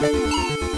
Música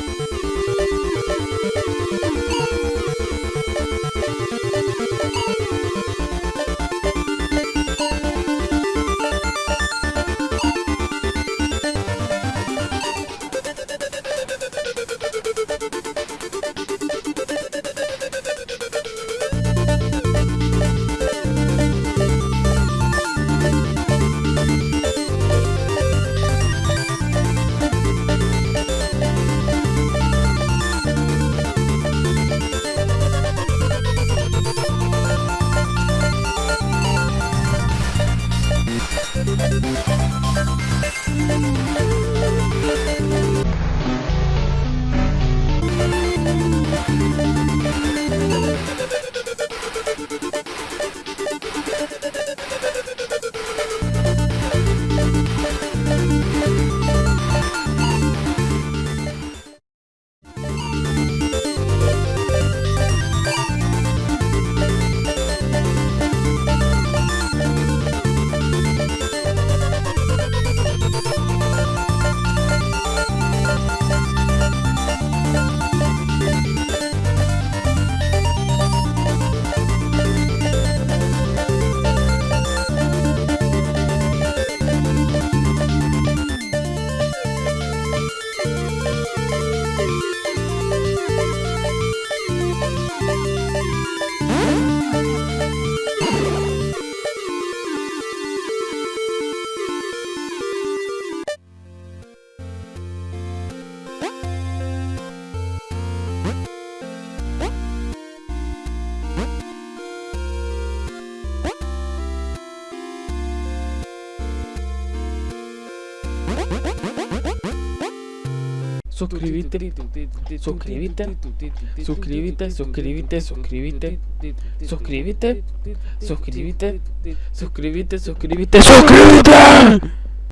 Suscríbete, suscríbete, suscríbete, suscríbete, suscríbete, suscríbete, suscríbete, suscríbete, suscríbete, suscríbete.